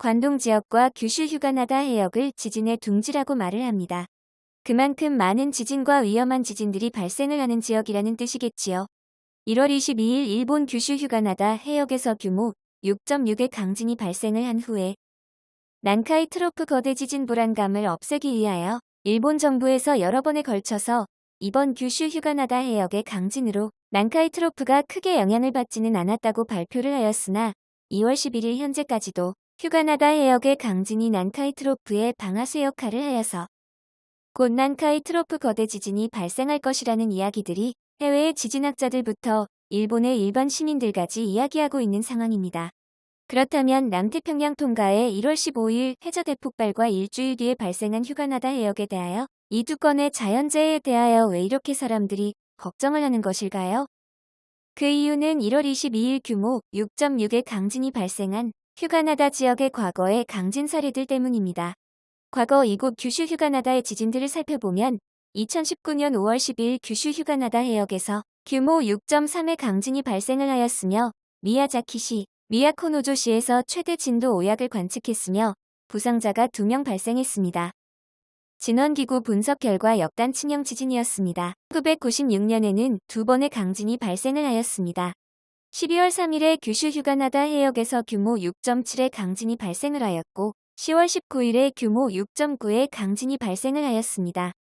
관동 지역과 규슈 휴가나다 해역을 지진의 둥지라고 말을 합니다. 그만큼 많은 지진과 위험한 지진들이 발생을 하는 지역이라는 뜻이겠지요. 1월 22일 일본 규슈 휴가나다 해역에서 규모 6.6의 강진이 발생을 한 후에 난카이 트로프 거대 지진 불안감을 없애기 위하여 일본 정부에서 여러 번에 걸쳐서 이번 규슈 휴가나다 해역의 강진으로 난카이 트로프가 크게 영향을 받지는 않았다고 발표를 하였으나 2월 11일 현재까지도 휴가나다 해역의 강진이 난카이 트로프의 방아쇠 역할을 하여서 곧 난카이 트로프 거대 지진이 발생할 것이라는 이야기들이 해외의 지진학자들부터 일본의 일반 시민들까지 이야기하고 있는 상황입니다. 그렇다면 남태평양 통가의 1월 15일 해저 대폭발과 일주일 뒤에 발생한 휴가나다 해역에 대하여 이 두 건의 자연재해에 대하여 왜 이렇게 사람들이 걱정을 하는 것일까요? 그 이유는 1월 22일 규모 6.6의 강진이 발생한 휴가나다 지역의 과거의 강진 사례들 때문입니다. 과거 이곳 규슈 휴가나다의 지진들을 살펴보면 2019년 5월 10일 규슈 휴가나다 해역에서 규모 6.3의 강진이 발생을 하였으며 미야자키시, 미야코노조시에서 최대 진도 5약을 관측했으며 부상자가 2명 발생했습니다. 진원기구 분석 결과 역단 친형 지진이었습니다. 1996년에는 두 번의 강진이 발생을 하였습니다. 12월 3일에 규슈 휴가나다 해역에서 규모 6.7의 강진이 발생을 하였고 10월 19일에 규모 6.9의 강진이 발생을 하였습니다.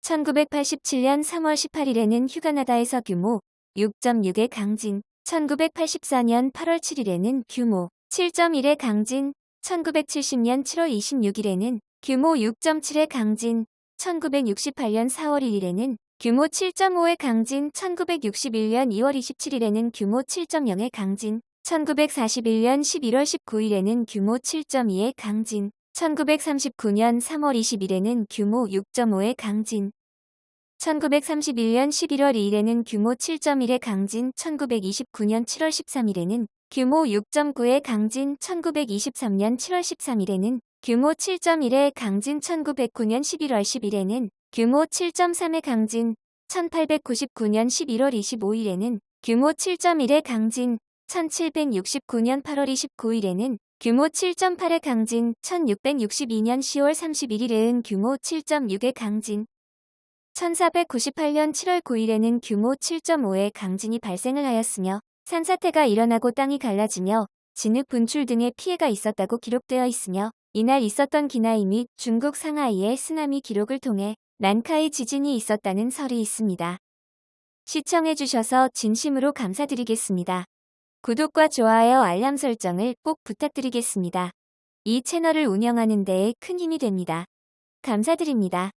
1987년 3월 18일에는 휴가나다에서 규모 6.6의 강진, 1984년 8월 7일에는 규모 7.1의 강진, 1970년 7월 26일에는 규모 6.7의 강진, 1968년 4월 1일에는 규모 7.5의 강진, 1961년 2월 27일에는 규모 7.0의 강진, 1941년 11월 19일에는 규모 7.2의 강진, 1939년 3월 20일에는 규모 6.5의 강진, 1931년 11월 2일에는 규모 7.1의 강진, 1929년 7월 13일에는 규모 6.9의 강진, 1923년 7월 13일에는 규모 7.1의 강진, 1909년 11월 10일에는 규모 7.3의 강진, 1899년 11월 25일에는 규모 7.1의 강진, 1769년 8월 29일에는 규모 7.8의 강진, 1662년 10월 31일에는 규모 7.6의 강진, 1498년 7월 9일에는 규모 7.5의 강진이 발생을 하였으며 산사태가 일어나고 땅이 갈라지며 진흙 분출 등의 피해가 있었다고 기록되어 있으며 이날 있었던 기나이 및 중국 상하이의 쓰나미 기록을 통해 난카이 지진이 있었다는 설이 있습니다. 시청해주셔서 진심으로 감사드리겠습니다. 구독과 좋아요 알람 설정을 꼭 부탁드리겠습니다. 이 채널을 운영하는 데에 큰 힘이 됩니다. 감사드립니다.